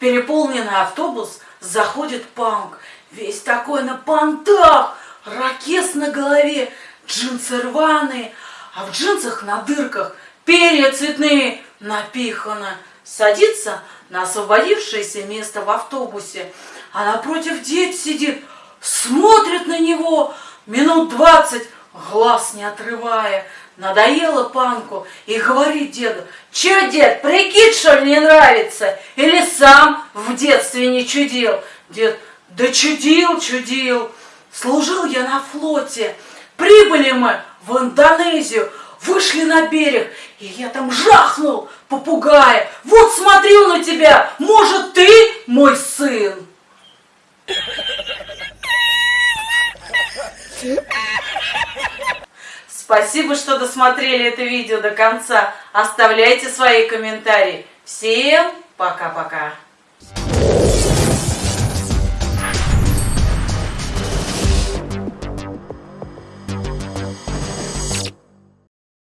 переполненный автобус заходит панк. Весь такой на понтах, ракес на голове, джинсы рваные, а в джинсах на дырках перья цветные. Напихано. Садится на освободившееся место в автобусе, а напротив дед сидит, смотрит на него. Минут двадцать, глаз не отрывая. Надоело панку и говорит деду, че, дед, прикид, что ли, не нравится? Или сам в детстве не чудил? Дед, да чудил, чудил. Служил я на флоте. Прибыли мы в Индонезию, вышли на берег, и я там жахнул попугая. Вот смотрю на тебя, может, ты мой сын? Спасибо, что досмотрели это видео до конца. Оставляйте свои комментарии. Всем пока-пока.